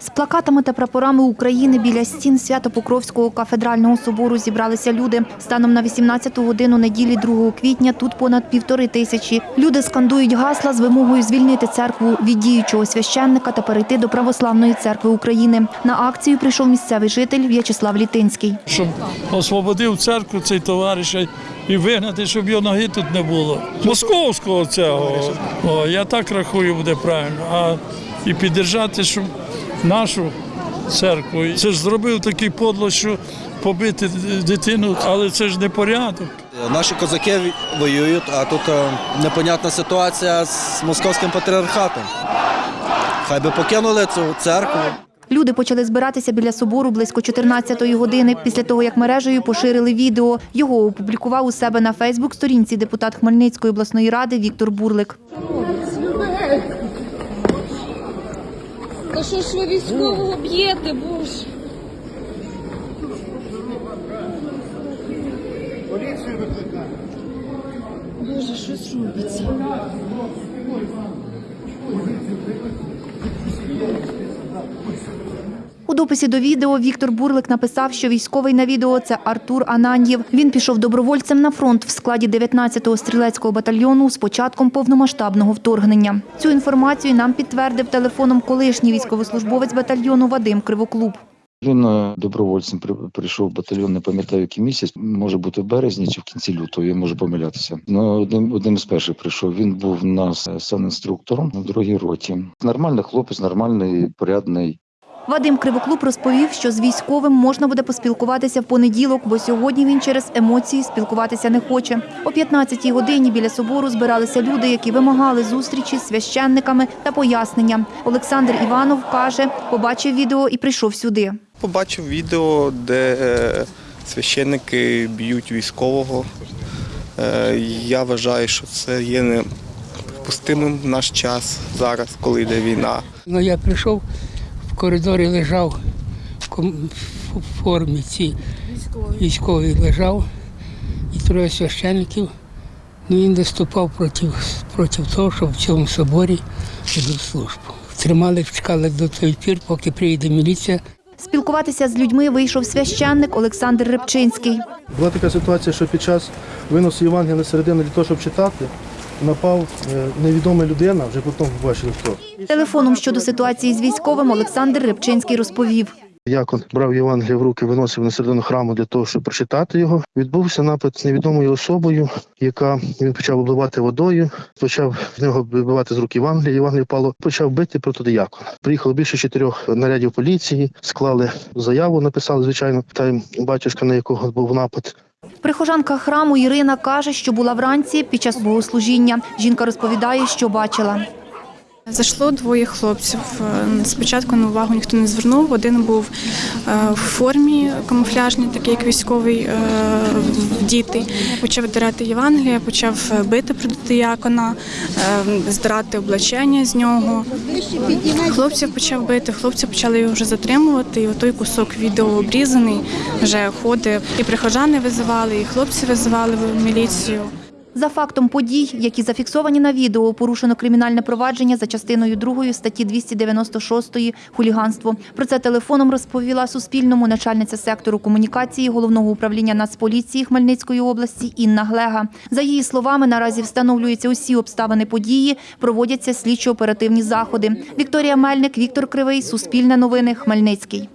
З плакатами та прапорами України біля стін Свято-Покровського кафедрального собору зібралися люди. Станом на 18-ту годину неділі 2 квітня тут понад півтори тисячі. Люди скандують гасла з вимогою звільнити церкву від діючого священника та перейти до Православної церкви України. На акцію прийшов місцевий житель В'ячеслав Літинський. щоб освободив церкву цей товариш і вигнати, щоб його ноги тут не було. Московського цього. О, я так рахую, буде правильно. А і піддержати, щоб нашу церкву. Це ж зробив такий подло, що побити дитину, але це ж не порядок. Наші козаки воюють, а тут е, непонятна ситуація з московським патріархатом. Хай би покинули цю церкву. Люди почали збиратися біля собору близько 14-ї години, після того, як мережею поширили відео. Його опублікував у себе на Фейсбук-сторінці депутат Хмельницької обласної ради Віктор Бурлик. Та що ж ви військового б'єте, боже? Боже, щось робиться. У дописі до відео Віктор Бурлик написав, що військовий на відео це Артур Ананьєв. Він пішов добровольцем на фронт в складі 19-го стрілецького батальйону з початком повномасштабного вторгнення. Цю інформацію нам підтвердив телефоном колишній військовослужбовець батальйону Вадим Кривоклуб. Він е, добровольцем при- прийшов в батальйон, не пам'ятаю, який місяць, може бути в березні чи в кінці лютого, я можу помилятися. Ну, одним, одним з перших прийшов. Він був у нас е, санінструктором у другій роті. Нормальний хлопець, нормальний, порядний. Вадим Кривоклуб розповів, що з військовим можна буде поспілкуватися в понеділок, бо сьогодні він через емоції спілкуватися не хоче. О 15-й годині біля собору збиралися люди, які вимагали зустрічі з священниками та пояснення. Олександр Іванов каже, побачив відео і прийшов сюди. Побачив відео, де е, священники б'ють військового. Е, Я вважаю, що це є непустимим в наш час зараз, коли йде війна. Ну, я прийшов, коридорі лежав в формі ці військовий лежав і троє священників. Ну, він виступав проти, проти того, щоб в цьому соборі ведуть службу. Тримали, чекали до той пір, поки приїде міліція. Спілкуватися з людьми вийшов священник Олександр Рибчинський. Була така ситуація, що під час виносу Євангелія на середину для того, щоб читати, напав е, невідома людина, вже потім побачили хто. Телефоном щодо ситуації з військовим Олександр Рибчинський розповів. Як он брав Євангелія в руки, виносив на середину храму для того, щоб прочитати його. Відбувся напад з невідомою особою, яка він почав обливати водою, почав в нього вибивати з рук Євангелія. Євангелія впало, почав бити проти диякона. Приїхало більше чотирьох нарядів поліції, склали заяву, написали, звичайно, та батюшка, на якого був напад. Прихожанка храму Ірина каже, що була вранці під час богослужіння. Жінка розповідає, що бачила. Зайшло двоє хлопців. Е, Спочатку на увагу ніхто не звернув. Один був е, в формі камуфляжній, такий як військовий е, діти. Почав дирати Євангелія, почав бити проти диякона, е, здирати облачення з нього. Хлопців почав бити, хлопці почали його вже затримувати. І отой кусок відео обрізаний вже ходить. І прихожани визивали, і хлопці визивали в міліцію. За фактом подій, які зафіксовані на відео, порушено кримінальне провадження за частиною 2 статті 296 «Хуліганство». Про це телефоном розповіла Суспільному начальниця сектору комунікації Головного управління Нацполіції Хмельницької області Інна Глега. За її словами, наразі встановлюються усі обставини події, проводяться слідчо-оперативні заходи. Вікторія Мельник, Віктор Кривий, Суспільне новини, Хмельницький.